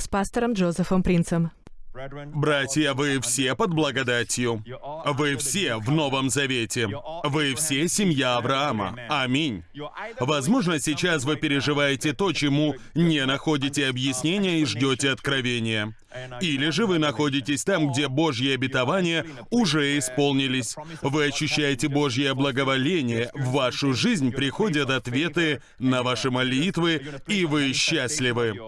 с пастором Джозефом Принцем. Братья, вы все под благодатью. Вы все в Новом Завете. Вы все семья Авраама. Аминь. Возможно, сейчас вы переживаете то, чему не находите объяснения и ждете откровения. Или же вы находитесь там, где Божьи обетования уже исполнились. Вы ощущаете Божье благоволение, в вашу жизнь приходят ответы на ваши молитвы, и вы счастливы.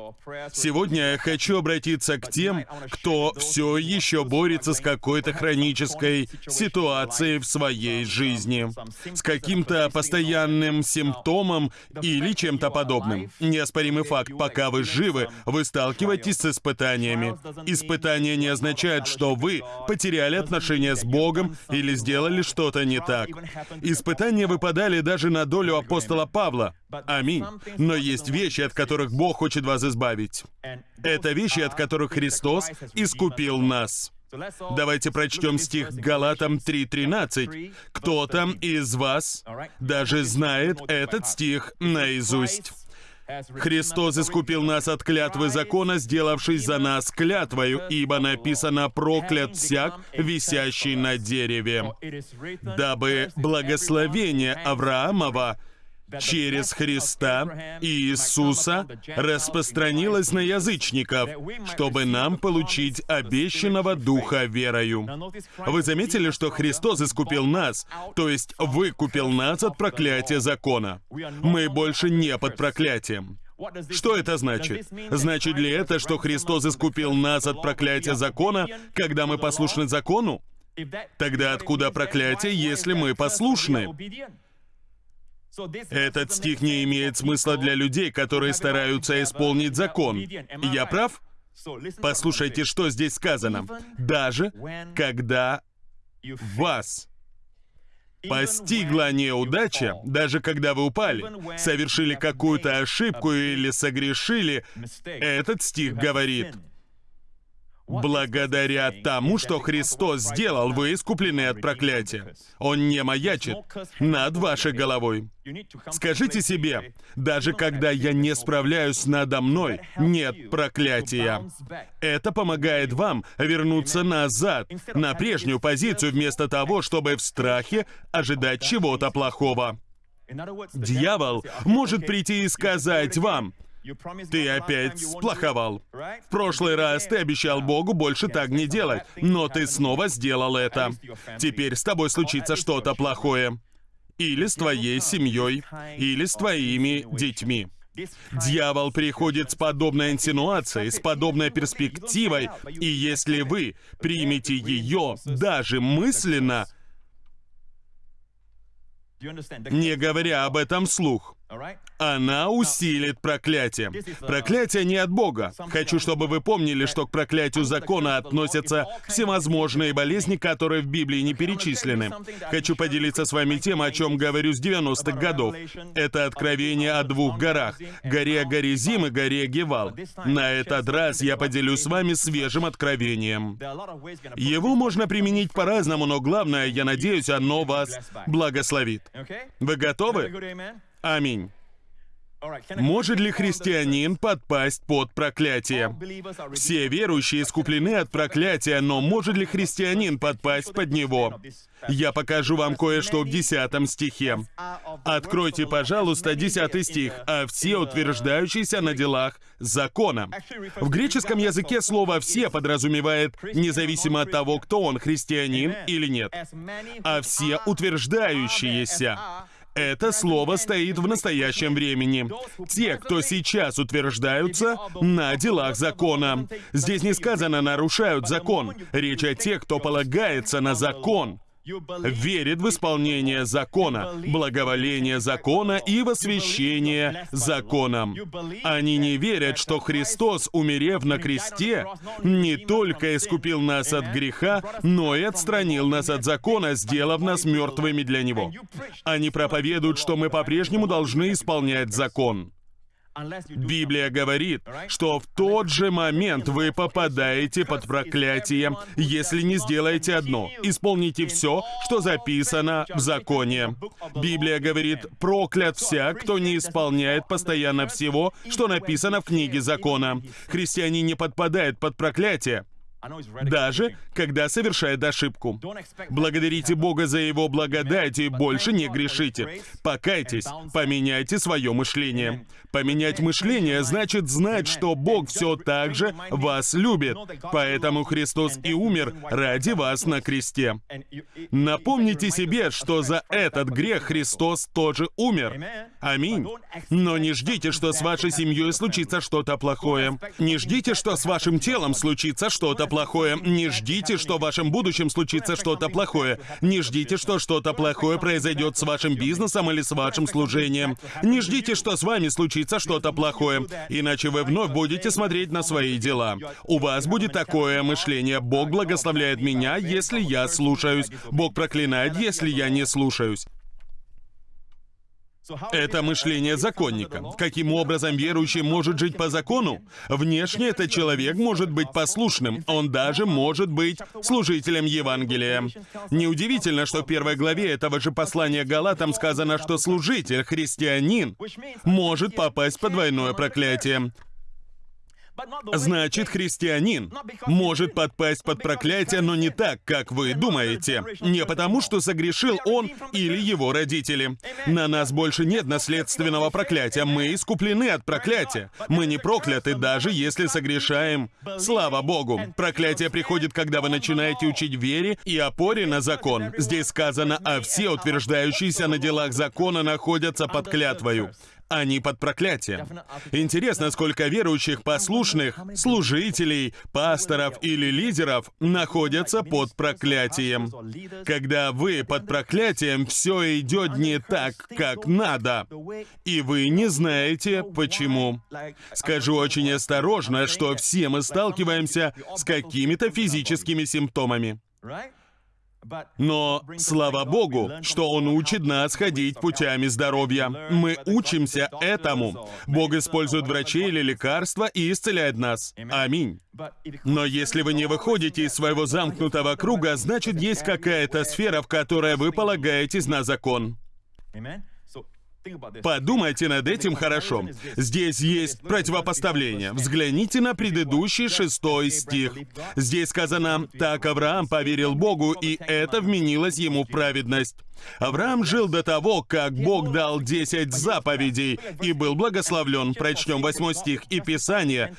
Сегодня я хочу обратиться к тем, кто все еще борется с какой-то хронической ситуацией в своей жизни, с каким-то постоянным симптомом или чем-то подобным. Неоспоримый факт, пока вы живы, вы сталкиваетесь с испытаниями. Испытание не означает, что вы потеряли отношения с Богом или сделали что-то не так. Испытания выпадали даже на долю апостола Павла. Аминь. Но есть вещи, от которых Бог хочет вас избавить. Это вещи, от которых Христос искупил нас. Давайте прочтем стих Галатам 3.13. Кто-то из вас даже знает этот стих наизусть. Христос искупил нас от клятвы закона, сделавшись за нас клятвою, ибо написано «проклят всяк, висящий на дереве», дабы благословение Авраамова через Христа Иисуса распространилось на язычников, чтобы нам получить обещанного Духа верою. Вы заметили, что Христос искупил нас, то есть выкупил нас от проклятия закона. Мы больше не под проклятием. Что это значит? Значит ли это, что Христос искупил нас от проклятия закона, когда мы послушны закону? Тогда откуда проклятие, если мы послушны? Этот стих не имеет смысла для людей, которые стараются исполнить закон. Я прав? Послушайте, что здесь сказано. Даже когда вас постигла неудача, даже когда вы упали, совершили какую-то ошибку или согрешили, этот стих говорит, Благодаря тому, что Христос сделал, вы искуплены от проклятия. Он не маячит над вашей головой. Скажите себе, даже когда я не справляюсь надо мной, нет проклятия. Это помогает вам вернуться назад, на прежнюю позицию, вместо того, чтобы в страхе ожидать чего-то плохого. Дьявол может прийти и сказать вам, ты опять сплоховал. В прошлый раз ты обещал Богу больше так не делать, но ты снова сделал это. Теперь с тобой случится что-то плохое. Или с твоей семьей, или с твоими детьми. Дьявол приходит с подобной инсинуацией, с подобной перспективой, и если вы примете ее даже мысленно, не говоря об этом вслух, она усилит проклятие. Проклятие не от Бога. Хочу, чтобы вы помнили, что к проклятию закона относятся всевозможные болезни, которые в Библии не перечислены. Хочу поделиться с вами тем, о чем говорю с 90-х годов. Это откровение о двух горах — горе Горизим и горе Гевал. На этот раз я поделюсь с вами свежим откровением. Его можно применить по-разному, но главное, я надеюсь, оно вас благословит. Вы готовы? Аминь. Может ли христианин подпасть под проклятие? Все верующие искуплены от проклятия, но может ли христианин подпасть под него? Я покажу вам кое-что в 10 стихе. Откройте, пожалуйста, 10 стих. «А все утверждающиеся на делах закона». В греческом языке слово «все» подразумевает, независимо от того, кто он, христианин или нет. «А все утверждающиеся». Это слово стоит в настоящем времени. Те, кто сейчас утверждаются на делах закона. Здесь не сказано «нарушают закон». Речь о тех, кто полагается на закон верит в исполнение закона, благоволение закона и восвящение законом. Они не верят, что Христос, умерев на кресте, не только искупил нас от греха, но и отстранил нас от закона, сделав нас мертвыми для Него. Они проповедуют, что мы по-прежнему должны исполнять закон. Библия говорит, что в тот же момент вы попадаете под проклятие, если не сделаете одно. Исполните все, что записано в законе. Библия говорит, проклят всяк, кто не исполняет постоянно всего, что написано в книге закона. Христиане не подпадают под проклятие, даже когда совершает ошибку. Благодарите Бога за Его благодать и больше не грешите. Покайтесь, поменяйте свое мышление. Поменять мышление значит знать, что Бог все так же вас любит. Поэтому Христос и умер ради вас на кресте. Напомните себе, что за этот грех Христос тоже умер. Аминь. Но не ждите, что с вашей семьей случится что-то плохое. Не ждите, что с вашим телом случится что-то плохое. Не ждите, что в вашем будущем случится что-то плохое. Не ждите, что что-то плохое произойдет с вашим бизнесом или с вашим служением. Не ждите, что с вами случится что-то плохое, иначе вы вновь будете смотреть на свои дела. У вас будет такое мышление. Бог благословляет меня, если я слушаюсь. Бог проклинает, если я не слушаюсь. Это мышление законника. Каким образом верующий может жить по закону? Внешне этот человек может быть послушным, он даже может быть служителем Евангелия. Неудивительно, что в первой главе этого же послания Галатам сказано, что служитель, христианин, может попасть под двойное проклятие. Значит, христианин может подпасть под проклятие, но не так, как вы думаете. Не потому, что согрешил он или его родители. На нас больше нет наследственного проклятия. Мы искуплены от проклятия. Мы не прокляты, даже если согрешаем. Слава Богу. Проклятие приходит, когда вы начинаете учить вере и опоре на закон. Здесь сказано, а все утверждающиеся на делах закона находятся под клятвою а не под проклятием. Интересно, сколько верующих, послушных, служителей, пасторов или лидеров находятся под проклятием. Когда вы под проклятием, все идет не так, как надо, и вы не знаете, почему. Скажу очень осторожно, что все мы сталкиваемся с какими-то физическими симптомами. Но слава Богу, что Он учит нас ходить путями здоровья. Мы учимся этому. Бог использует врачей или лекарства и исцеляет нас. Аминь. Но если вы не выходите из своего замкнутого круга, значит, есть какая-то сфера, в которой вы полагаетесь на закон. Подумайте над этим хорошо. Здесь есть противопоставление. Взгляните на предыдущий шестой стих. Здесь сказано, «Так Авраам поверил Богу, и это вменилось ему в праведность». Авраам жил до того, как Бог дал десять заповедей и был благословлен. Прочтем восьмой стих и Писание.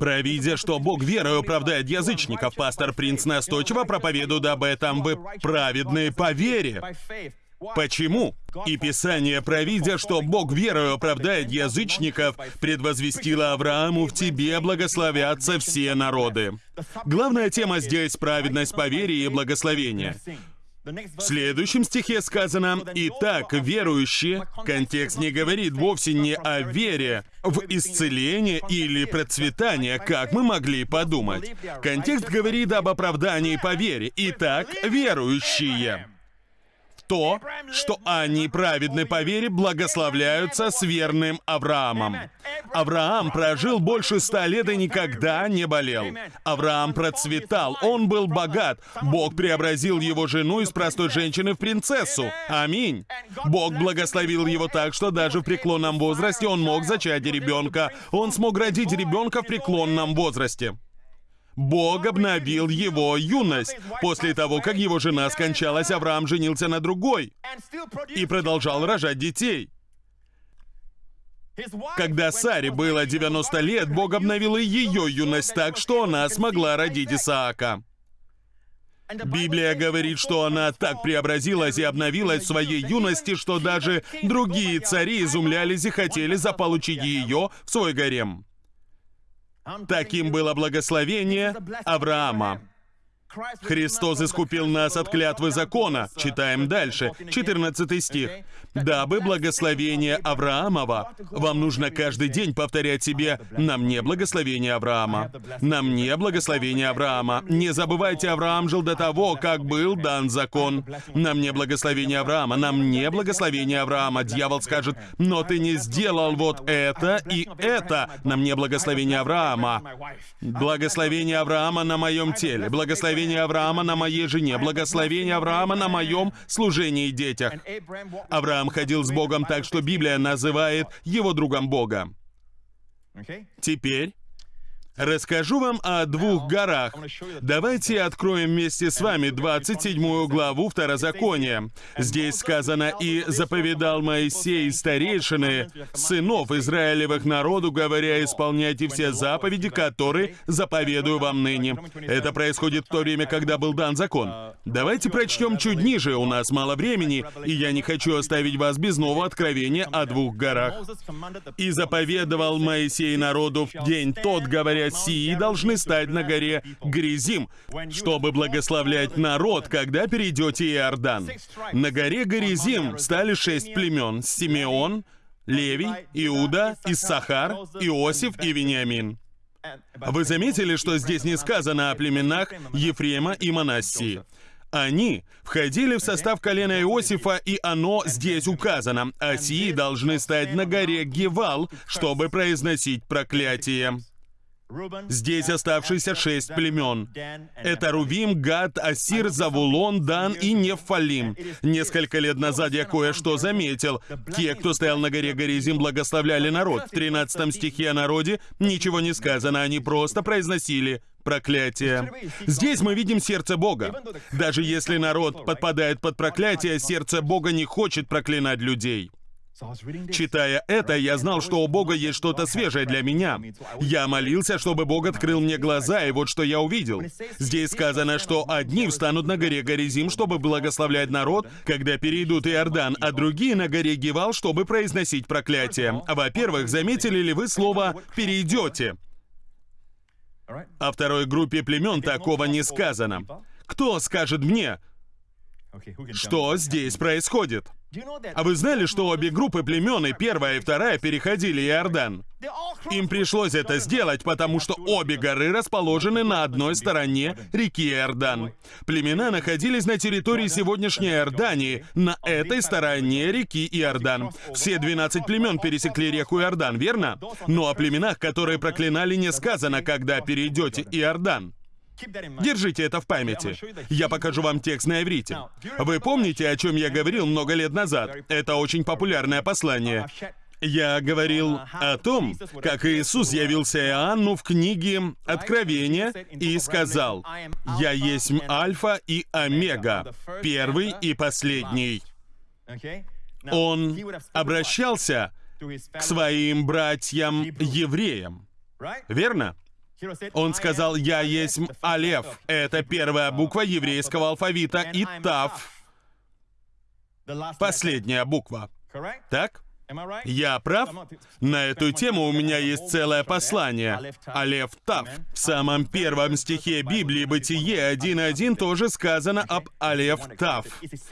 «Провидя, что Бог верою оправдает язычников, пастор Принц настойчиво проповедует об этом, вы праведные по вере». Почему? И Писание, провидя, что Бог верою оправдает язычников, предвозвестило Аврааму, в тебе благословятся все народы. Главная тема здесь — праведность по вере и благословение. В следующем стихе сказано «Итак, верующие», контекст не говорит вовсе не о вере, в исцеление или процветание, как мы могли подумать. Контекст говорит об оправдании по вере. Итак, верующие то, что они, праведны по вере, благословляются с верным Авраамом. Авраам прожил больше ста лет и никогда не болел. Авраам процветал, он был богат. Бог преобразил его жену из простой женщины в принцессу. Аминь. Бог благословил его так, что даже в преклонном возрасте он мог зачать ребенка. Он смог родить ребенка в преклонном возрасте. Бог обновил его юность. После того, как его жена скончалась, Авраам женился на другой и продолжал рожать детей. Когда Саре было 90 лет, Бог обновил и ее юность так, что она смогла родить Исаака. Библия говорит, что она так преобразилась и обновилась в своей юности, что даже другие цари изумлялись и хотели заполучить ее в свой гарем. Таким было благословение Авраама. Христос искупил нас от клятвы закона. Читаем дальше. 14 стих. «Дабы благословение Авраамова...» Вам нужно каждый день повторять себе «На мне благословение Авраама». «На мне благословение Авраама». Не забывайте, Авраам жил до того, как был дан закон. «На мне благословение Авраама». «На мне благословение Авраама». Дьявол скажет «Но ты не сделал вот это и это». «На мне благословение Авраама». Благословение Авраама на моем теле. Благословение благословение Авраама на моей жене, благословение Авраама на моем служении и детях. Авраам ходил с Богом так, что Библия называет его другом Бога. Теперь Расскажу вам о двух горах. Давайте откроем вместе с вами 27 главу Второзакония. Здесь сказано «И заповедал Моисей старейшины, сынов Израилевых народу, говоря, исполняйте все заповеди, которые заповедую вам ныне». Это происходит в то время, когда был дан закон. Давайте прочтем чуть ниже, у нас мало времени, и я не хочу оставить вас без нового откровения о двух горах. «И заповедовал Моисей народу в день тот, говоря, сии должны стать на горе Гризим, чтобы благословлять народ, когда перейдете Иордан. На горе Гризим стали шесть племен — Симеон, Левий, Иуда, Иссахар, Иосиф и Вениамин. Вы заметили, что здесь не сказано о племенах Ефрема и Манассии? Они входили в состав колена Иосифа, и оно здесь указано. А сии должны стать на горе Гевал, чтобы произносить проклятие. Здесь оставшиеся шесть племен. Это Рувим, Гад, Асир, Завулон, Дан и Нефалим. Несколько лет назад я кое-что заметил. Те, кто стоял на горе Горизим, благословляли народ. В 13 стихе о народе ничего не сказано, они просто произносили проклятие. Здесь мы видим сердце Бога. Даже если народ подпадает под проклятие, сердце Бога не хочет проклинать людей. Читая это, я знал, что у Бога есть что-то свежее для меня. Я молился, чтобы Бог открыл мне глаза, и вот что я увидел. Здесь сказано, что одни встанут на горе Горизим, чтобы благословлять народ, когда перейдут Иордан, а другие на горе Гевал, чтобы произносить проклятие. Во-первых, заметили ли вы слово «перейдете»? О второй группе племен такого не сказано. Кто скажет мне, что здесь происходит? А вы знали, что обе группы племен, и первая и вторая, переходили Иордан? Им пришлось это сделать, потому что обе горы расположены на одной стороне реки Иордан. Племена находились на территории сегодняшней Иордании, на этой стороне реки Иордан. Все 12 племен пересекли реку Иордан, верно? Но о племенах, которые проклинали, не сказано, когда перейдете Иордан. Держите это в памяти. Я покажу вам текст на иврите. Вы помните, о чем я говорил много лет назад? Это очень популярное послание. Я говорил о том, как Иисус явился Иоанну в книге Откровения и сказал, «Я есть Альфа и Омега, первый и последний». Он обращался к своим братьям-евреям, верно? Он сказал, «Я есть Алеф». Это первая буква еврейского алфавита, и Тав — последняя буква. Так? Я прав? На эту тему у меня есть целое послание. Алеф Тав. В самом первом стихе Библии Бытие 1.1 тоже сказано об Алеф Тав,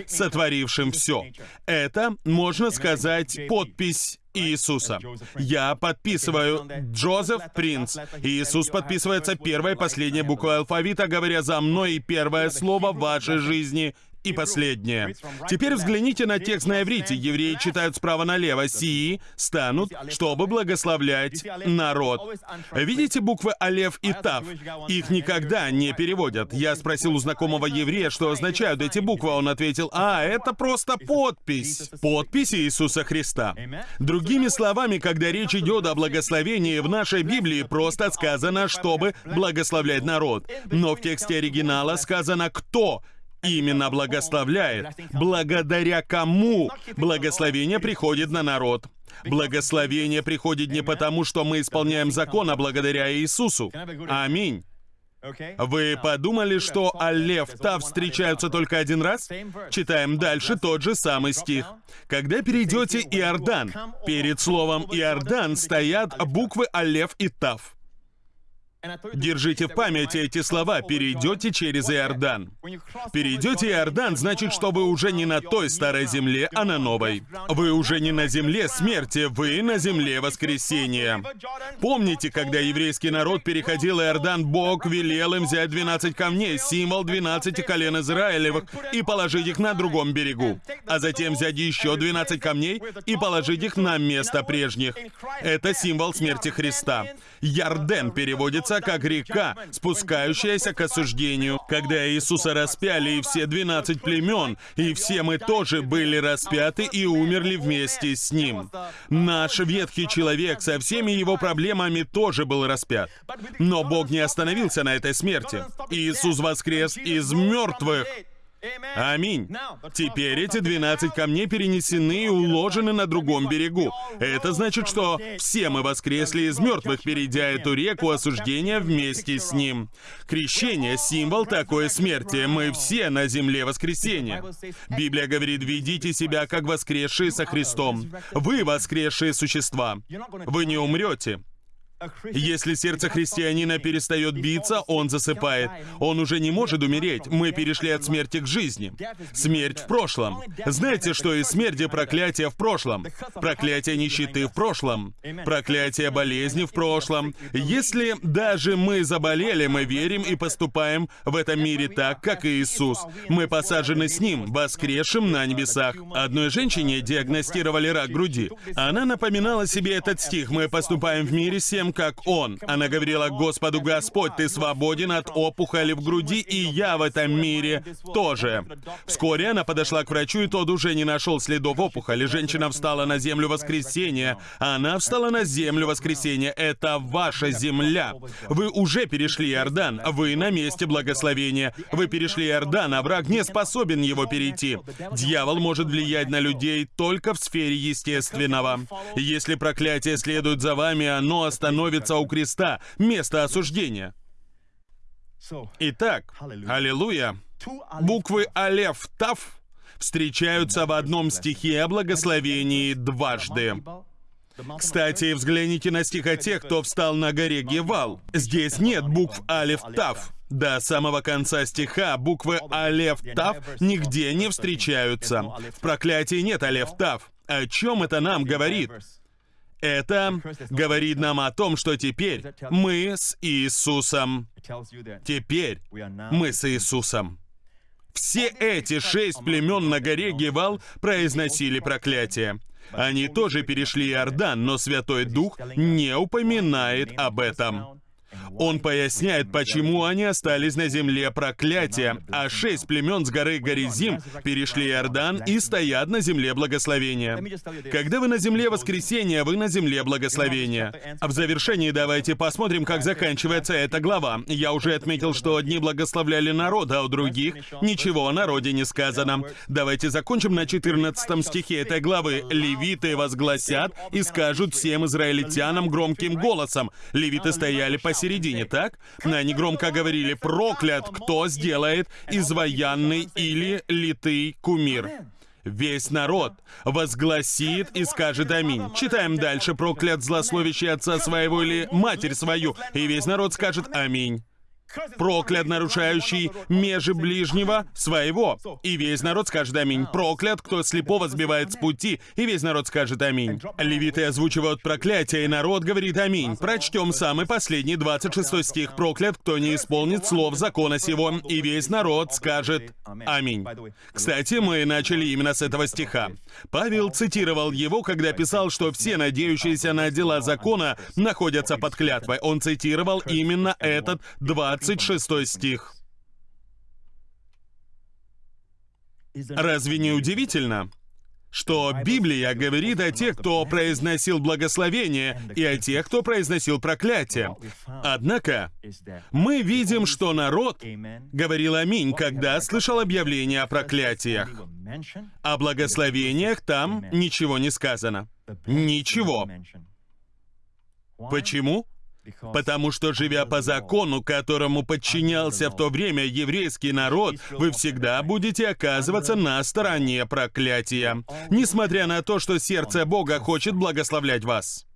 сотворившим все. Это, можно сказать, подпись Иисуса. Я подписываю Джозеф Принц. Иисус подписывается первой и последней буквой алфавита, говоря за мной и первое слово в вашей жизни и последнее. Теперь взгляните на текст на иврите. Евреи читают справа налево. «Сии станут, чтобы благословлять народ». Видите буквы Алев и Тав? Их никогда не переводят. Я спросил у знакомого еврея, что означают эти буквы. Он ответил, «А, это просто подпись». Подпись Иисуса Христа. Другими словами, когда речь идет о благословении, в нашей Библии просто сказано, чтобы благословлять народ. Но в тексте оригинала сказано «кто» именно благословляет. Благодаря кому благословение приходит на народ? Благословение приходит не потому, что мы исполняем закон, а благодаря Иисусу. Аминь. Вы подумали, что Аллев Тав встречаются только один раз? Читаем дальше тот же самый стих. Когда перейдете Иордан, перед словом Иордан стоят буквы Аллев и Тав. Держите в памяти эти слова. Перейдете через Иордан. Перейдете Иордан, значит, что вы уже не на той старой земле, а на новой. Вы уже не на земле смерти, вы на земле воскресения. Помните, когда еврейский народ переходил Иордан, Бог велел им взять 12 камней, символ 12 колен Израилевых, и положить их на другом берегу. А затем взять еще 12 камней и положить их на место прежних. Это символ смерти Христа. Ярден переводится как река, спускающаяся к осуждению. Когда Иисуса распяли и все 12 племен, и все мы тоже были распяты и умерли вместе с Ним. Наш ветхий человек со всеми его проблемами тоже был распят. Но Бог не остановился на этой смерти. Иисус воскрес из мертвых. Аминь. Теперь эти 12 камней перенесены и уложены на другом берегу. Это значит, что все мы воскресли из мертвых, перейдя эту реку осуждения вместе с ним. Крещение — символ такой смерти. Мы все на земле воскресения. Библия говорит, ведите себя как воскресшие со Христом. Вы воскресшие существа. Вы не умрете. Если сердце христианина перестает биться, он засыпает. Он уже не может умереть. Мы перешли от смерти к жизни. Смерть в прошлом. Знаете, что и смерть и проклятие в прошлом? Проклятие нищеты в прошлом. Проклятие болезни в прошлом. Если даже мы заболели, мы верим и поступаем в этом мире так, как Иисус. Мы посажены с Ним, воскресшим на небесах. Одной женщине диагностировали рак груди. Она напоминала себе этот стих. Мы поступаем в мире всем, как Он. Она говорила, Господу Господь, Ты свободен от опухоли в груди, и я в этом мире тоже. Вскоре она подошла к врачу, и тот уже не нашел следов опухоли. Женщина встала на землю воскресения. Она встала на землю воскресения. Это ваша земля. Вы уже перешли Иордан. Вы на месте благословения. Вы перешли Иордан, а враг не способен его перейти. Дьявол может влиять на людей только в сфере естественного. Если проклятие следует за вами, оно остановится становится у креста, место осуждения. Итак, аллилуйя, буквы Алеф, Тав встречаются в одном стихе о благословении дважды. Кстати, взгляните на стих о тех, кто встал на горе Гевал. Здесь нет букв Алеф Тав. До самого конца стиха буквы Алеф Тав нигде не встречаются. В проклятии нет Алеф Тав. О чем это нам говорит? Это говорит нам о том, что теперь мы с Иисусом. Теперь мы с Иисусом. Все эти шесть племен на горе Гевал произносили проклятие. Они тоже перешли Иордан, но Святой Дух не упоминает об этом. Он поясняет, почему они остались на земле проклятия, а шесть племен с горы Горизим перешли Иордан и стоят на земле благословения. Когда вы на земле воскресения, вы на земле благословения. А в завершении давайте посмотрим, как заканчивается эта глава. Я уже отметил, что одни благословляли народ, а у других ничего о народе не сказано. Давайте закончим на 14 стихе этой главы. «Левиты возгласят и скажут всем израильтянам громким голосом». Левиты стояли посередине посередине, так? Они громко говорили «Проклят, кто сделает изваянный или литый кумир». Весь народ возгласит и скажет «Аминь». Читаем дальше «Проклят злословящий отца своего или матерь свою», и весь народ скажет «Аминь» проклят нарушающий межи ближнего своего. И весь народ скажет аминь. Проклят, кто слепого сбивает с пути, и весь народ скажет аминь. Левиты озвучивают проклятие, и народ говорит аминь. Прочтем самый последний, 26 стих. Проклят, кто не исполнит слов закона сего, и весь народ скажет аминь. Кстати, мы начали именно с этого стиха. Павел цитировал его, когда писал, что все надеющиеся на дела закона находятся под клятвой. Он цитировал именно этот 20 26 стих. Разве не удивительно, что Библия говорит о тех, кто произносил благословение, и о тех, кто произносил проклятие. Однако, мы видим, что народ говорил «Аминь», когда слышал объявление о проклятиях. О благословениях там ничего не сказано. Ничего. Почему? Потому что, живя по закону, которому подчинялся в то время еврейский народ, вы всегда будете оказываться на стороне проклятия, несмотря на то, что сердце Бога хочет благословлять вас.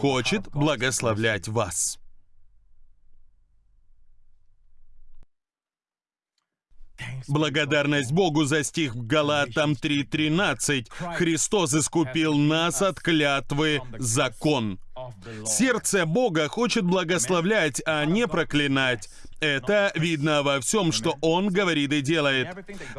хочет благословлять вас. Благодарность Богу за стих в Галатам 3.13. Христос искупил нас от клятвы закон. Сердце Бога хочет благословлять, а не проклинать. Это видно во всем, что Он говорит и делает.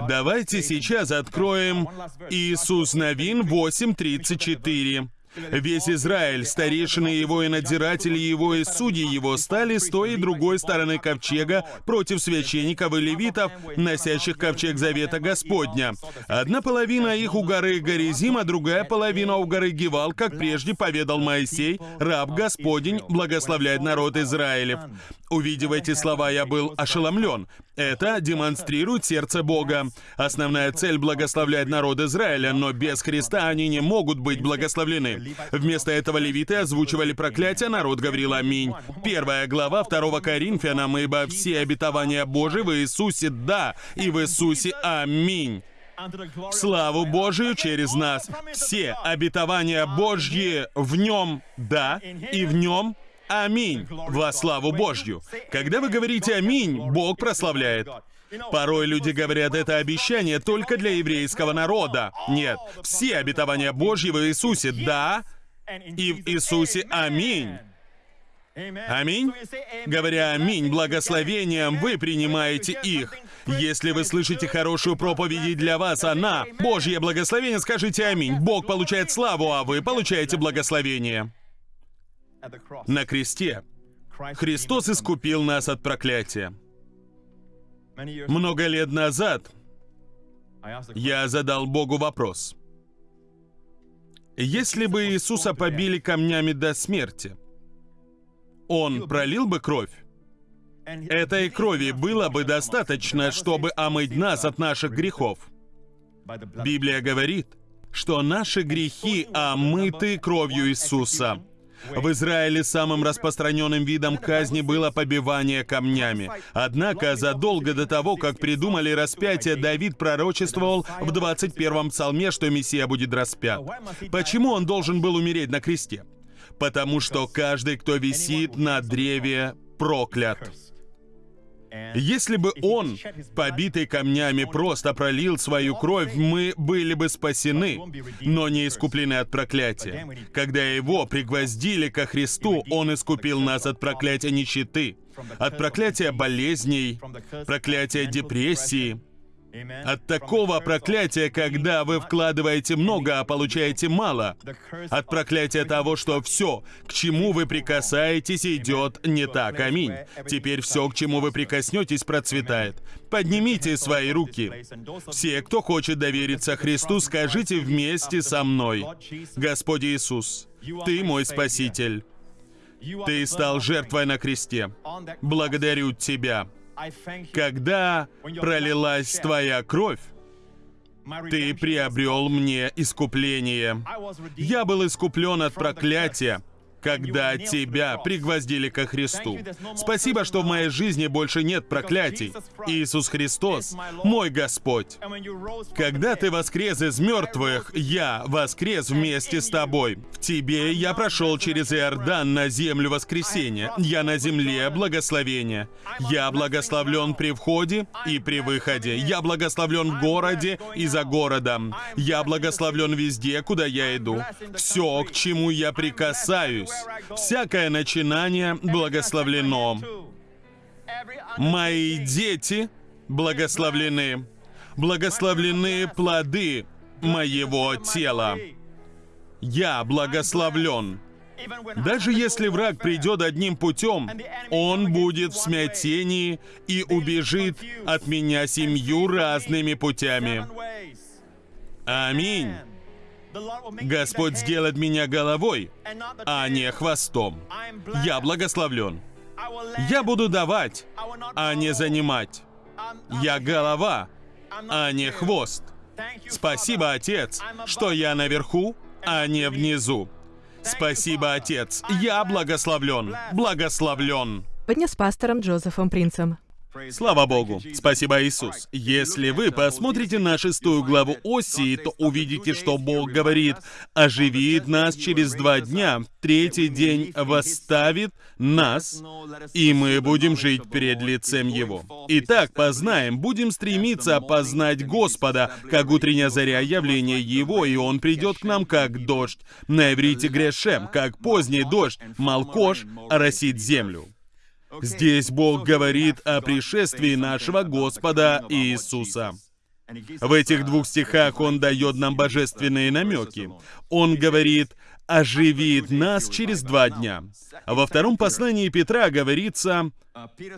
Давайте сейчас откроем Иисус Новин 8.34. Весь Израиль, старейшины его и надзиратели его и судьи его стали с той и другой стороны ковчега против священников и левитов, носящих ковчег завета Господня. Одна половина их у горы Горизим, а другая половина у горы Гивал, как прежде поведал Моисей, раб Господень благословляет народ Израилев. Увидев эти слова, я был ошеломлен. Это демонстрирует сердце Бога. Основная цель — благословлять народ Израиля, но без Христа они не могут быть благословлены. Вместо этого левиты озвучивали проклятие, народ говорил «Аминь». Первая глава 2 Коринфянам, «Ибо все обетования Божии в Иисусе да, и в Иисусе аминь». Славу Божию через нас. Все обетования Божьи в Нем «да» и в Нем Аминь во славу Божью. Когда вы говорите «Аминь», Бог прославляет. Порой люди говорят, это обещание только для еврейского народа. Нет, все обетования Божьи в Иисусе «да» и в Иисусе «Аминь». Аминь? Говоря «Аминь» благословением, вы принимаете их. Если вы слышите хорошую проповедь для вас она, Божье благословение, скажите «Аминь». Бог получает славу, а вы получаете благословение. На кресте Христос искупил нас от проклятия. Много лет назад я задал Богу вопрос. Если бы Иисуса побили камнями до смерти, Он пролил бы кровь? Этой крови было бы достаточно, чтобы омыть нас от наших грехов. Библия говорит, что наши грехи омыты кровью Иисуса. В Израиле самым распространенным видом казни было побивание камнями. Однако, задолго до того, как придумали распятие, Давид пророчествовал в 21-м псалме, что Мессия будет распят. Почему он должен был умереть на кресте? Потому что каждый, кто висит на древе, проклят. Если бы он, побитый камнями, просто пролил свою кровь, мы были бы спасены, но не искуплены от проклятия. Когда его пригвоздили ко Христу, он искупил нас от проклятия нищеты, от проклятия болезней, проклятия депрессии, от такого проклятия, когда вы вкладываете много, а получаете мало. От проклятия того, что все, к чему вы прикасаетесь, идет не так. Аминь. Теперь все, к чему вы прикоснетесь, процветает. Поднимите свои руки. Все, кто хочет довериться Христу, скажите вместе со мной. Господь Иисус, Ты мой Спаситель. Ты стал жертвой на кресте. Благодарю Тебя. Когда пролилась Твоя кровь, Ты приобрел мне искупление. Я был искуплен от проклятия, когда тебя пригвоздили ко Христу. Спасибо, что в моей жизни больше нет проклятий. Иисус Христос — мой Господь. Когда ты воскрес из мертвых, я воскрес вместе с тобой. В тебе я прошел через Иордан на землю воскресения. Я на земле благословения. Я благословлен при входе и при выходе. Я благословлен в городе и за городом. Я благословлен везде, куда я иду. Все, к чему я прикасаюсь, Всякое начинание благословлено. Мои дети благословлены. Благословлены плоды моего тела. Я благословлен. Даже если враг придет одним путем, он будет в смятении и убежит от меня семью разными путями. Аминь. Господь сделает меня головой, а не хвостом. Я благословлен. Я буду давать, а не занимать. Я голова, а не хвост. Спасибо, Отец, что я наверху, а не внизу. Спасибо, Отец, я благословлен, благословлен. Подня пастором Джозефом Принцем. Слава Богу. Спасибо, Иисус. Если вы посмотрите на шестую главу Осии, то увидите, что Бог говорит, оживит нас через два дня, третий день восставит нас, и мы будем жить перед лицем Его. Итак, познаем, будем стремиться познать Господа, как утренняя заря явления Его, и Он придет к нам как дождь. На иврите грешем, как поздний дождь, молкош оросит землю. Здесь Бог говорит о пришествии нашего Господа Иисуса. В этих двух стихах Он дает нам божественные намеки. Он говорит, оживит нас через два дня. Во втором послании Петра говорится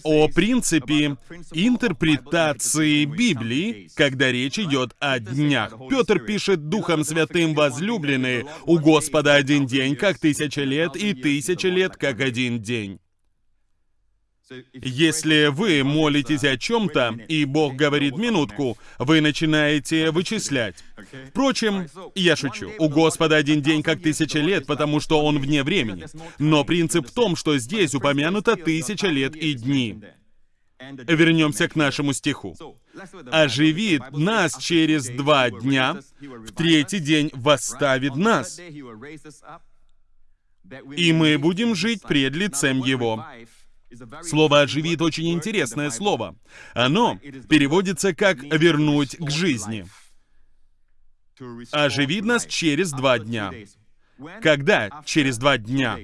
о принципе интерпретации Библии, когда речь идет о днях. Петр пишет Духом Святым возлюбленные, у Господа один день, как тысяча лет, и тысяча лет, как один день. Если вы молитесь о чем-то, и Бог говорит минутку, вы начинаете вычислять. Впрочем, я шучу. У Господа один день как тысяча лет, потому что Он вне времени. Но принцип в том, что здесь упомянуто тысяча лет и дни. Вернемся к нашему стиху. «Оживит нас через два дня, в третий день восставит нас, и мы будем жить пред лицем Его». Слово «оживит» очень интересное слово. Оно переводится как «вернуть к жизни». Оживит нас через два дня. Когда через два дня?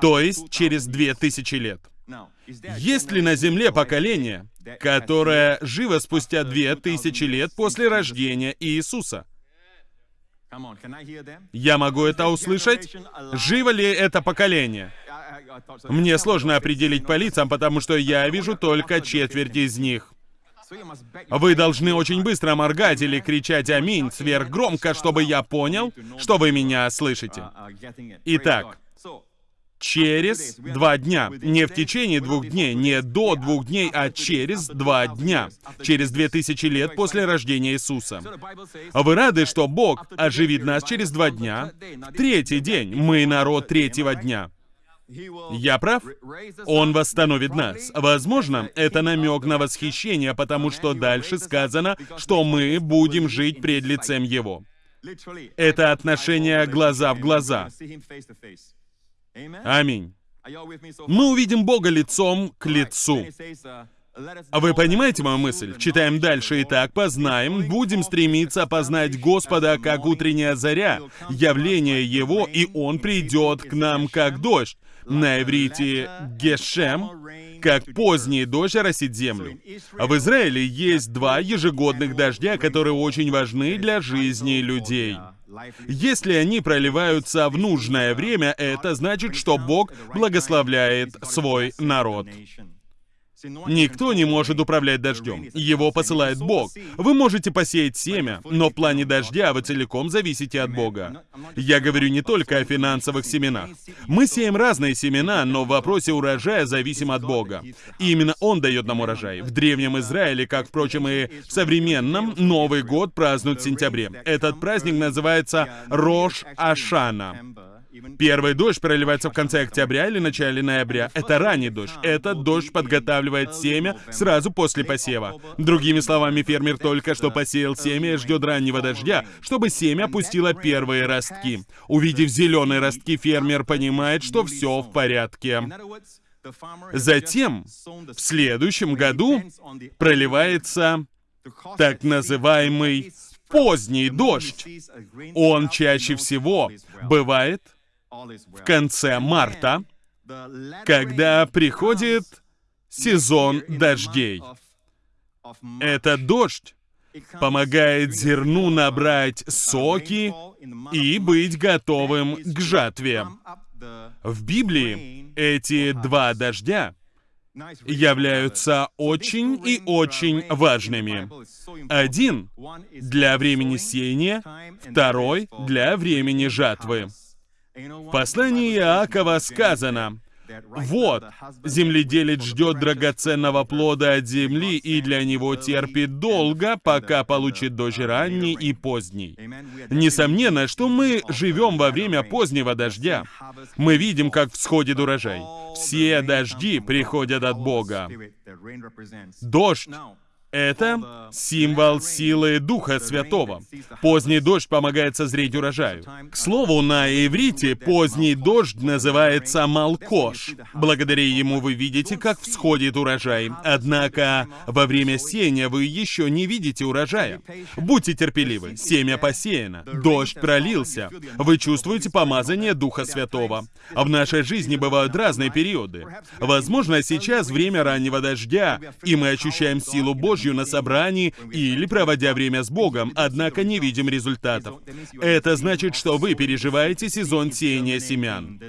То есть через две тысячи лет. Есть ли на Земле поколение, которое живо спустя две тысячи лет после рождения Иисуса? Я могу это услышать? Живо ли это поколение? Мне сложно определить по лицам, потому что я вижу только четверть из них. Вы должны очень быстро моргать или кричать «Аминь» сверхгромко, чтобы я понял, что вы меня слышите. Итак, через два дня. Не в течение двух дней, не до двух дней, а через два дня. Через две тысячи лет после рождения Иисуса. Вы рады, что Бог оживит нас через два дня? В третий день. Мы народ третьего дня. Я прав? Он восстановит нас. Возможно, это намек на восхищение, потому что дальше сказано, что мы будем жить пред лицем Его. Это отношение глаза в глаза. Аминь. Мы увидим Бога лицом к лицу. А вы понимаете мою мысль? Читаем дальше. Итак, познаем, будем стремиться познать Господа, как утренняя заря, явление Его, и Он придет к нам, как дождь на иврите «гешем», как поздний дождь оросит землю. А в Израиле есть два ежегодных дождя, которые очень важны для жизни людей. Если они проливаются в нужное время, это значит, что Бог благословляет свой народ. Никто не может управлять дождем. Его посылает Бог. Вы можете посеять семя, но в плане дождя вы целиком зависите от Бога. Я говорю не только о финансовых семенах. Мы сеем разные семена, но в вопросе урожая зависим от Бога. И именно Он дает нам урожай. В Древнем Израиле, как, впрочем, и в современном, Новый год празднуют в сентябре. Этот праздник называется Рош Ашана. Первый дождь проливается в конце октября или начале ноября. Это ранний дождь. Этот дождь подготавливает семя сразу после посева. Другими словами, фермер только что посеял семя и ждет раннего дождя, чтобы семя пустило первые ростки. Увидев зеленые ростки, фермер понимает, что все в порядке. Затем, в следующем году, проливается так называемый поздний дождь. Он чаще всего бывает в конце марта, когда приходит сезон дождей. Этот дождь помогает зерну набрать соки и быть готовым к жатве. В Библии эти два дождя являются очень и очень важными. Один для времени сеяния, второй для времени жатвы. В послании Иакова сказано, «Вот, земледелец ждет драгоценного плода от земли и для него терпит долго, пока получит дождь ранний и поздний». Несомненно, что мы живем во время позднего дождя. Мы видим, как всходит урожай. Все дожди приходят от Бога. Дождь это символ силы Духа Святого. Поздний дождь помогает созреть урожаю. К слову, на иврите поздний дождь называется малкош. Благодаря ему вы видите, как всходит урожай. Однако во время сеяния вы еще не видите урожая. Будьте терпеливы. Семя посеяно. Дождь пролился. Вы чувствуете помазание Духа Святого. В нашей жизни бывают разные периоды. Возможно, сейчас время раннего дождя, и мы ощущаем силу Божью Божью на собрании или проводя время с Богом, однако не видим результатов. Это значит, что вы переживаете сезон сеяния семян.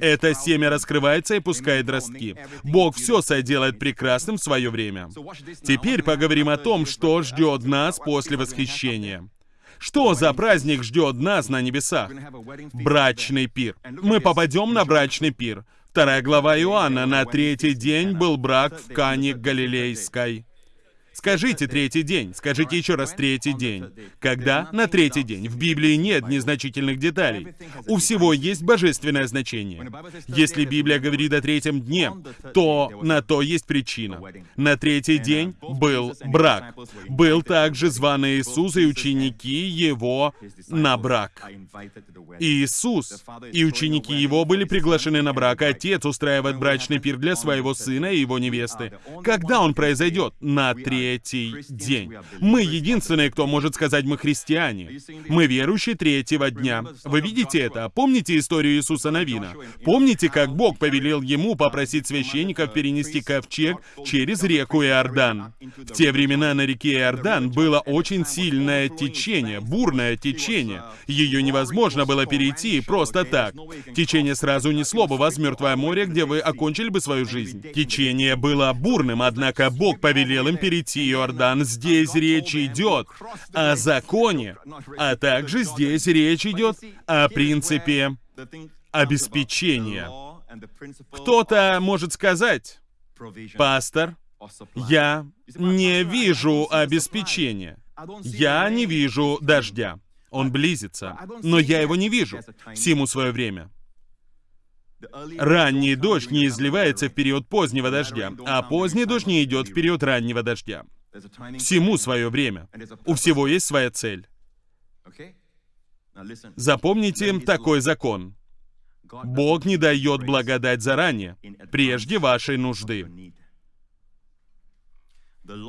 Это семя раскрывается и пускает ростки. Бог все соделает прекрасным в свое время. Теперь поговорим о том, что ждет нас после восхищения. Что за праздник ждет нас на небесах? Брачный пир. Мы попадем на брачный пир. Вторая глава Иоанна. На третий день был брак в Кане Галилейской. Скажите третий день, скажите еще раз третий день. Когда? На третий день. В Библии нет незначительных деталей. У всего есть божественное значение. Если Библия говорит о третьем дне, то на то есть причина. На третий день был брак. Был также званый Иисус и ученики его на брак. Иисус и ученики его были приглашены на брак. Отец устраивает брачный пир для своего сына и его невесты. Когда он произойдет? На третий третий день. Мы единственные, кто может сказать, мы христиане. Мы верующие третьего дня. Вы видите это? Помните историю Иисуса Навина? Помните, как Бог повелел ему попросить священников перенести ковчег через реку Иордан? В те времена на реке Иордан было очень сильное течение, бурное течение. Ее невозможно было перейти просто так. Течение сразу несло бы вас в мертвое море, где вы окончили бы свою жизнь. Течение было бурным, однако Бог повелел им перейти Иордан. Здесь речь идет о законе, а также здесь речь идет о принципе обеспечения. Кто-то может сказать, пастор, я не вижу обеспечения. Я не вижу дождя. Он близится, но я его не вижу. Всему свое время. Ранний дождь не изливается в период позднего дождя, а поздний дождь не идет в период раннего дождя. Всему свое время. У всего есть своя цель. Запомните такой закон. Бог не дает благодать заранее, прежде вашей нужды.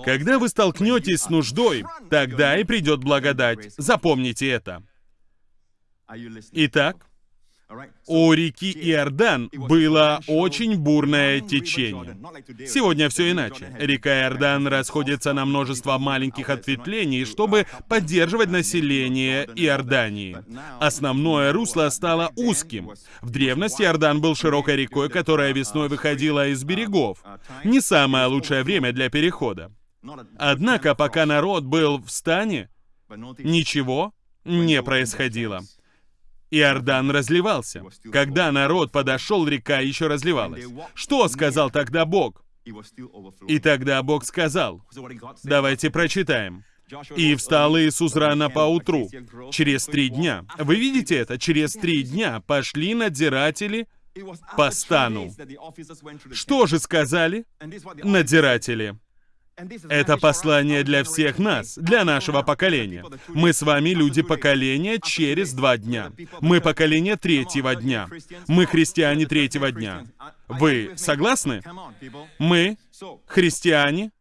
Когда вы столкнетесь с нуждой, тогда и придет благодать. Запомните это. Итак, у реки Иордан было очень бурное течение. Сегодня все иначе. Река Иордан расходится на множество маленьких ответвлений, чтобы поддерживать население Иордании. Основное русло стало узким. В древности Иордан был широкой рекой, которая весной выходила из берегов. Не самое лучшее время для перехода. Однако, пока народ был в стане, ничего не происходило. Иордан разливался. Когда народ подошел, река еще разливалась. Что сказал тогда Бог? И тогда Бог сказал, давайте прочитаем. «И встал Иисус рано поутру, через три дня». Вы видите это? Через три дня пошли надзиратели по стану. Что же сказали надзиратели? Это послание для всех нас, для нашего поколения. Мы с вами люди поколения через два дня. Мы поколение третьего дня. Мы христиане третьего дня. Вы согласны? Мы христиане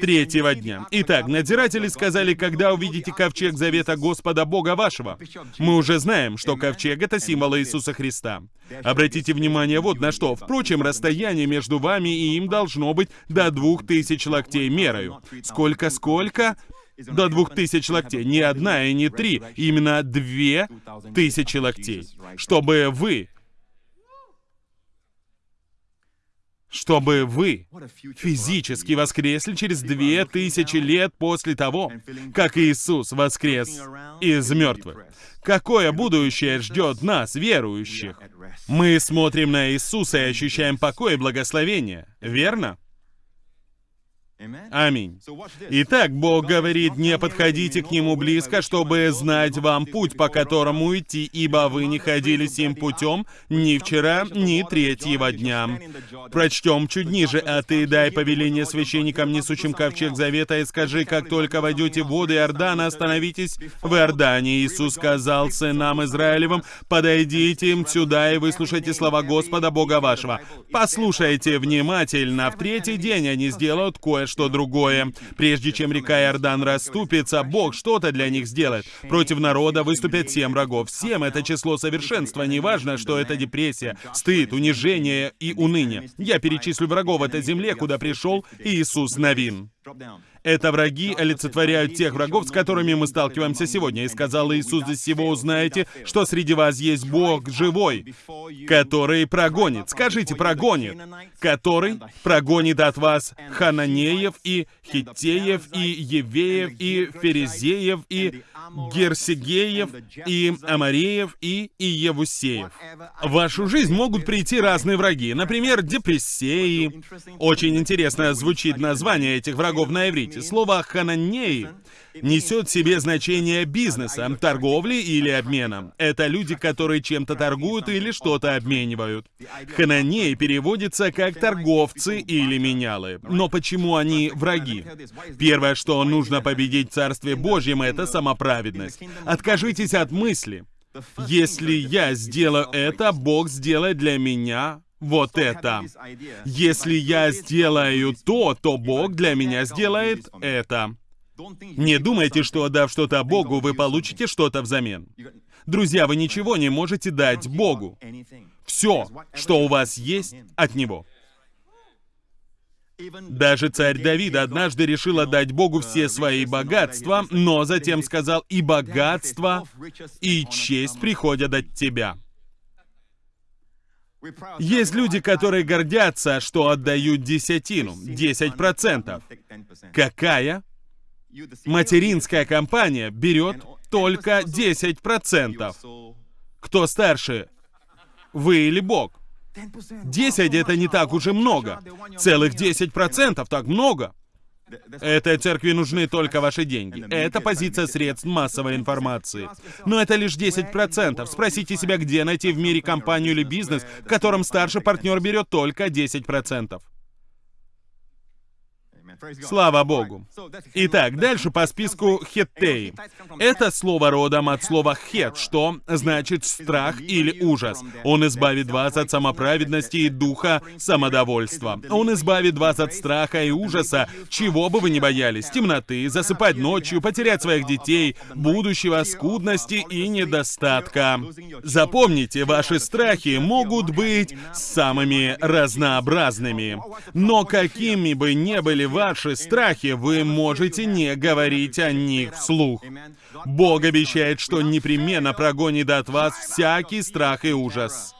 третьего дня. Итак, надзиратели сказали, когда увидите ковчег завета Господа Бога вашего. Мы уже знаем, что ковчег — это символ Иисуса Христа. Обратите внимание вот на что. Впрочем, расстояние между вами и им должно быть до двух тысяч локтей мерою. Сколько-сколько? До двух тысяч локтей. Не одна и не три. Именно две тысячи локтей. Чтобы вы чтобы вы физически воскресли через две тысячи лет после того, как Иисус воскрес из мертвых. Какое будущее ждет нас, верующих? Мы смотрим на Иисуса и ощущаем покой и благословение, верно? Аминь. Итак, Бог говорит, не подходите к Нему близко, чтобы знать вам путь, по которому идти, ибо вы не ходили сим путем ни вчера, ни третьего дня. Прочтем чуть ниже. А ты дай повеление священникам, несущим ковчег завета, и скажи, как только войдете в воды Иордана, остановитесь в Иордане. Иисус сказал сынам Израилевым, подойдите им сюда и выслушайте слова Господа Бога вашего. Послушайте внимательно. В третий день они сделают кое что другое. Прежде чем река Иордан расступится, Бог что-то для них сделает. Против народа выступят семь врагов. Семь — это число совершенства. Неважно, что это депрессия, стыд, унижение и уныние. Я перечислю врагов этой земле, куда пришел Иисус Навин. Это враги олицетворяют тех врагов, с которыми мы сталкиваемся сегодня. И сказал Иисус, из всего узнаете, что среди вас есть Бог живой, который прогонит. Скажите, прогонит. Который прогонит от вас Хананеев и Хиттеев и Евеев и Ферезеев и Герсигеев и Амареев и Иевусеев. В вашу жизнь могут прийти разные враги, например, депрессии. Очень интересно звучит название этих врагов на иврите. Слово «хананеи» несет в себе значение бизнеса, торговли или обмена. Это люди, которые чем-то торгуют или что-то обменивают. Хананеи переводится как торговцы или менялы. Но почему они враги? Первое, что нужно победить в Царстве Божьем, это самоправедность. Откажитесь от мысли. Если я сделаю это, Бог сделает для меня вот это. Если я сделаю то, то Бог для меня сделает это. Не думайте, что отдав что-то Богу, вы получите что-то взамен. Друзья, вы ничего не можете дать Богу. Все, что у вас есть, от Него. Даже царь Давид однажды решил отдать Богу все свои богатства, но затем сказал, и богатство, и честь приходят от тебя. Есть люди, которые гордятся, что отдают десятину, 10%. Какая материнская компания берет только 10%. Кто старше, вы или Бог? 10 это не так уж и много. Целых 10% так много. Этой церкви нужны только ваши деньги. Это позиция средств массовой информации. Но это лишь 10%. Спросите себя, где найти в мире компанию или бизнес, в котором старший партнер берет только 10%. Слава Богу. Итак, дальше по списку хеттей. Это слово родом от слова хет, что значит страх или ужас. Он избавит вас от самоправедности и духа самодовольства. Он избавит вас от страха и ужаса, чего бы вы ни боялись. Темноты, засыпать ночью, потерять своих детей, будущего, скудности и недостатка. Запомните, ваши страхи могут быть самыми разнообразными. Но какими бы ни были ваши ваши страхи, вы можете не говорить о них вслух. Бог обещает, что непременно прогонит от вас всякий страх и ужас.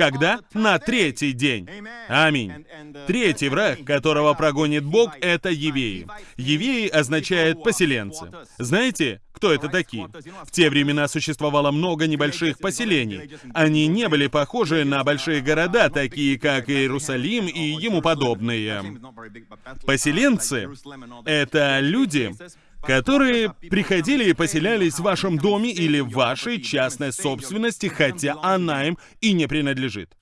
Когда? На третий день. Аминь. Третий враг, которого прогонит Бог, это евеи. Евеи означает поселенцы. Знаете, кто это такие? В те времена существовало много небольших поселений. Они не были похожи на большие города, такие как Иерусалим и ему подобные. Поселенцы — это люди, которые приходили и поселялись в вашем доме или в вашей частной собственности, хотя она им и не принадлежит.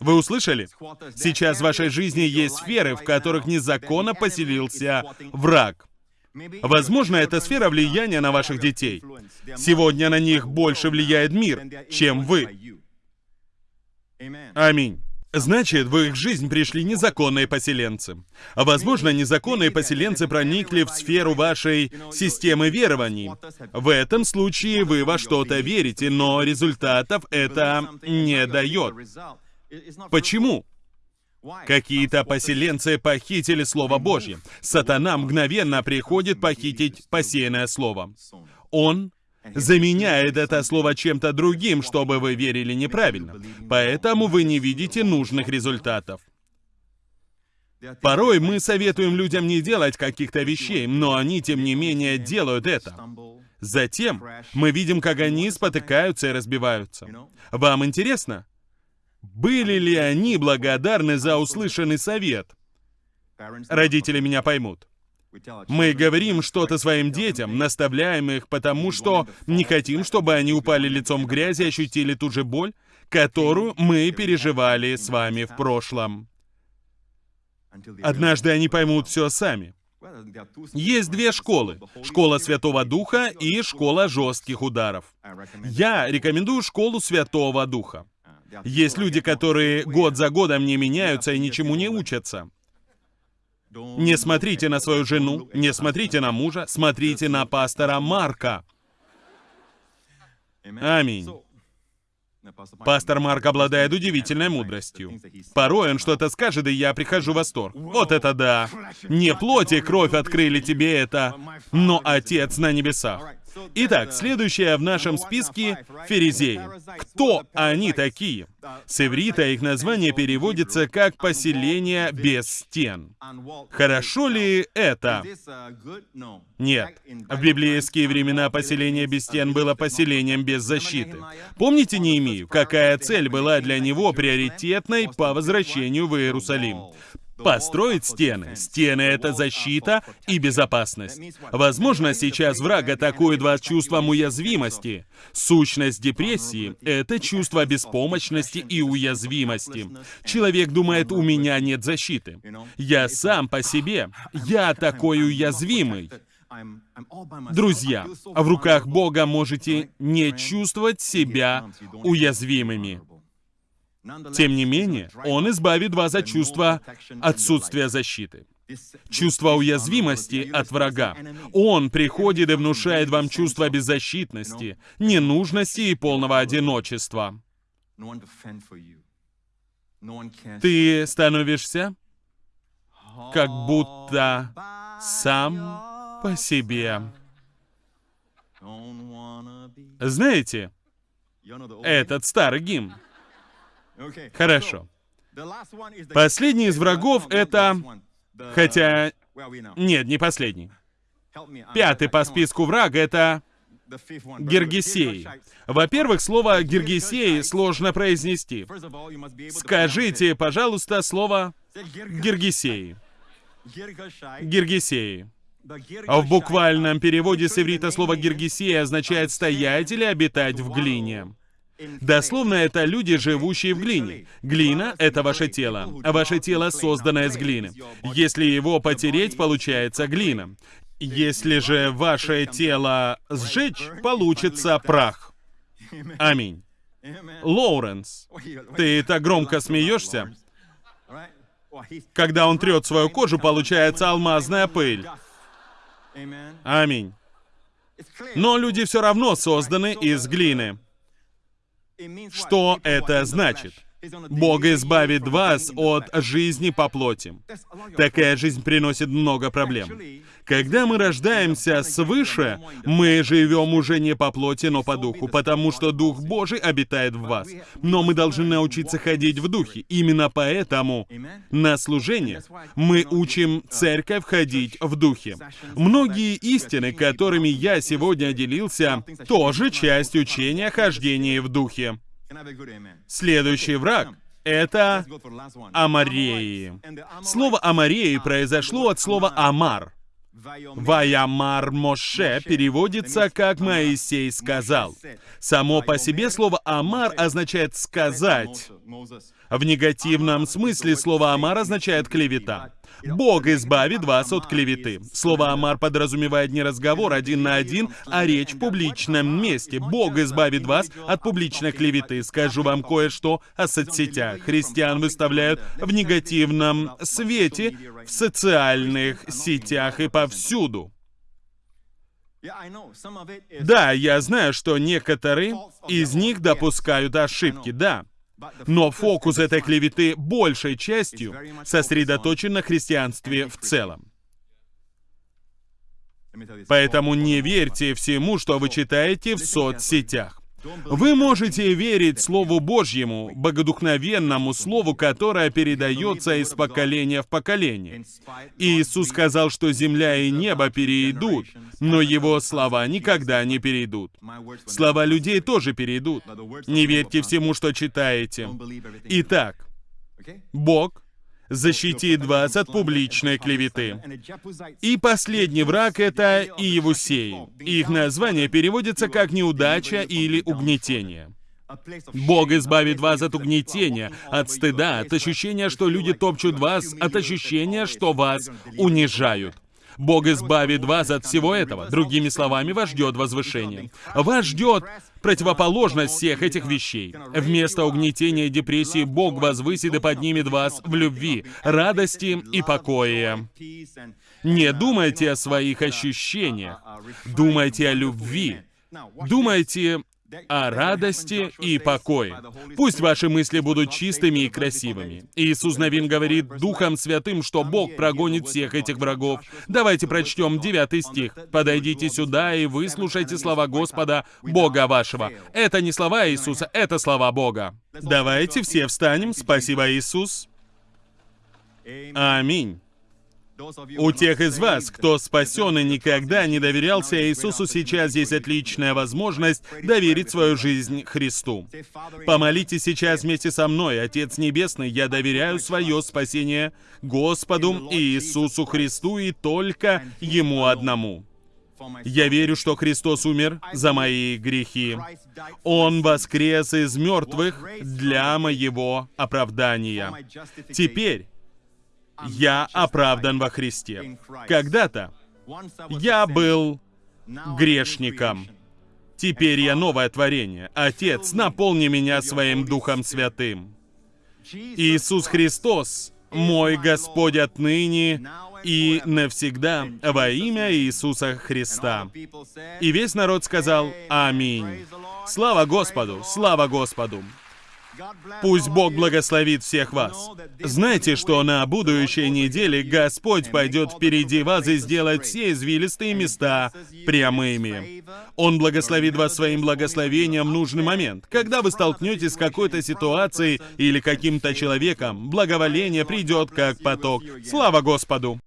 Вы услышали? Сейчас в вашей жизни есть сферы, в которых незаконно поселился враг. Возможно, это сфера влияния на ваших детей. Сегодня на них больше влияет мир, чем вы. Аминь. Значит, в их жизнь пришли незаконные поселенцы. А возможно, незаконные поселенцы проникли в сферу вашей системы верований. В этом случае вы во что-то верите, но результатов это не дает. Почему? Какие-то поселенцы похитили Слово Божье. Сатана мгновенно приходит похитить посеянное Слово. Он заменяет это слово чем-то другим, чтобы вы верили неправильно. Поэтому вы не видите нужных результатов. Порой мы советуем людям не делать каких-то вещей, но они, тем не менее, делают это. Затем мы видим, как они спотыкаются и разбиваются. Вам интересно? Были ли они благодарны за услышанный совет? Родители меня поймут. Мы говорим что-то своим детям, наставляем их, потому что не хотим, чтобы они упали лицом в грязь и ощутили ту же боль, которую мы переживали с вами в прошлом. Однажды они поймут все сами. Есть две школы. Школа Святого Духа и школа жестких ударов. Я рекомендую школу Святого Духа. Есть люди, которые год за годом не меняются и ничему не учатся. Не смотрите на свою жену, не смотрите на мужа, смотрите на пастора Марка. Аминь. Пастор Марк обладает удивительной мудростью. Порой он что-то скажет, и я прихожу в восторг. Вот это да! Не плоть и кровь открыли тебе это, но Отец на небесах. Итак, следующее в нашем списке — ферезеи. Кто они такие? С иврита их название переводится как «поселение без стен». Хорошо ли это? Нет. В библейские времена поселение без стен было поселением без защиты. Помните Неемию? Какая цель была для него приоритетной по возвращению в Иерусалим? Построить стены. Стены — это защита и безопасность. Возможно, сейчас враг атакует вас чувством уязвимости. Сущность депрессии — это чувство беспомощности и уязвимости. Человек думает, у меня нет защиты. Я сам по себе. Я такой уязвимый. Друзья, в руках Бога можете не чувствовать себя уязвимыми. Тем не менее, Он избавит вас от чувства отсутствия защиты, чувства уязвимости от врага. Он приходит и внушает вам чувство беззащитности, ненужности и полного одиночества. Ты становишься как будто сам по себе. Знаете, этот старый гимн. Хорошо. Последний из врагов — это... Хотя... Нет, не последний. Пятый по списку враг — это... Гергесей. Во-первых, слово Гергесей сложно произнести. Скажите, пожалуйста, слово Гергесей. Гергесей. В буквальном переводе с иврита слово Гергесей означает «стоять» или «обитать в глине». Дословно это люди, живущие в глине. Глина — это ваше тело, ваше тело создано из глины. Если его потереть, получается глина. Если же ваше тело сжечь, получится прах. Аминь. Лоуренс, ты так громко смеешься. Когда он трет свою кожу, получается алмазная пыль. Аминь. Но люди все равно созданы из глины. Что это значит? Бог избавит вас от жизни по плоти. Такая жизнь приносит много проблем. Когда мы рождаемся свыше, мы живем уже не по плоти, но по духу, потому что Дух Божий обитает в вас. Но мы должны научиться ходить в духе. Именно поэтому на служение мы учим церковь ходить в духе. Многие истины, которыми я сегодня делился, тоже часть учения хождения в духе. Следующий враг — это Амареи. Слово Амареи произошло от слова Амар. Ваямар Моше переводится как Моисей сказал. Само по себе слово Амар означает сказать. В негативном смысле слово «амар» означает «клевета». Бог избавит вас от клеветы. Слово «амар» подразумевает не разговор один на один, а речь в публичном месте. Бог избавит вас от публичной клеветы. Скажу вам кое-что о соцсетях. Христиан выставляют в негативном свете в социальных сетях и повсюду. Да, я знаю, что некоторые из них допускают ошибки, да. Но фокус этой клеветы большей частью сосредоточен на христианстве в целом. Поэтому не верьте всему, что вы читаете в соцсетях. Вы можете верить Слову Божьему, богодухновенному Слову, которое передается из поколения в поколение. Иисус сказал, что земля и небо перейдут, но Его слова никогда не перейдут. Слова людей тоже перейдут. Не верьте всему, что читаете. Итак, Бог защитит вас от публичной клеветы. И последний враг — это Иевусеи. Их название переводится как «неудача» или «угнетение». Бог избавит вас от угнетения, от стыда, от ощущения, что люди топчут вас, от ощущения, что вас унижают. Бог избавит вас от всего этого. Другими словами, вас ждет возвышение. Вас ждет противоположность всех этих вещей. Вместо угнетения и депрессии Бог возвысит и поднимет вас в любви, радости и покое. Не думайте о своих ощущениях, думайте о любви. Думайте о радости и покое. Пусть ваши мысли будут чистыми и красивыми. Иисус Навин говорит Духом Святым, что Бог прогонит всех этих врагов. Давайте прочтем 9 стих. «Подойдите сюда и выслушайте слова Господа, Бога вашего». Это не слова Иисуса, это слова Бога. Давайте все встанем. Спасибо, Иисус. Аминь. У тех из вас, кто спасен и никогда не доверялся Иисусу, сейчас есть отличная возможность доверить свою жизнь Христу. Помолитесь сейчас вместе со мной. Отец Небесный, я доверяю свое спасение Господу Иисусу Христу и только Ему одному. Я верю, что Христос умер за мои грехи. Он воскрес из мертвых для моего оправдания. Теперь я оправдан во Христе. Когда-то я был грешником. Теперь я новое творение. Отец, наполни меня своим Духом Святым. Иисус Христос, мой Господь отныне и навсегда во имя Иисуса Христа. И весь народ сказал «Аминь». Слава Господу! Слава Господу! Пусть Бог благословит всех вас. Знайте, что на будущей неделе Господь пойдет впереди вас и сделает все извилистые места прямыми. Он благословит вас своим благословением в нужный момент. Когда вы столкнетесь с какой-то ситуацией или каким-то человеком, благоволение придет как поток. Слава Господу!